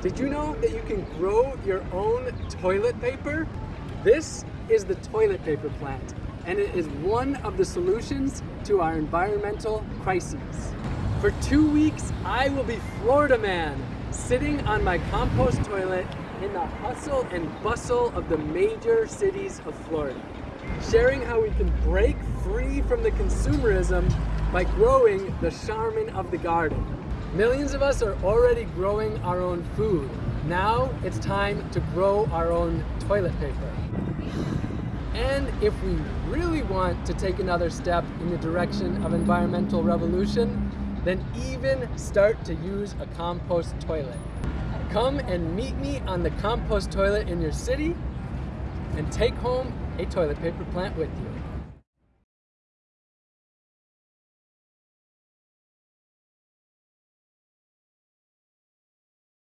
Did you know that you can grow your own toilet paper? This is the toilet paper plant, and it is one of the solutions to our environmental crises. For two weeks, I will be Florida man, sitting on my compost toilet in the hustle and bustle of the major cities of Florida, sharing how we can break free from the consumerism by growing the Charmin of the garden. Millions of us are already growing our own food. Now it's time to grow our own toilet paper. And if we really want to take another step in the direction of environmental revolution, then even start to use a compost toilet. Come and meet me on the compost toilet in your city and take home a toilet paper plant with you.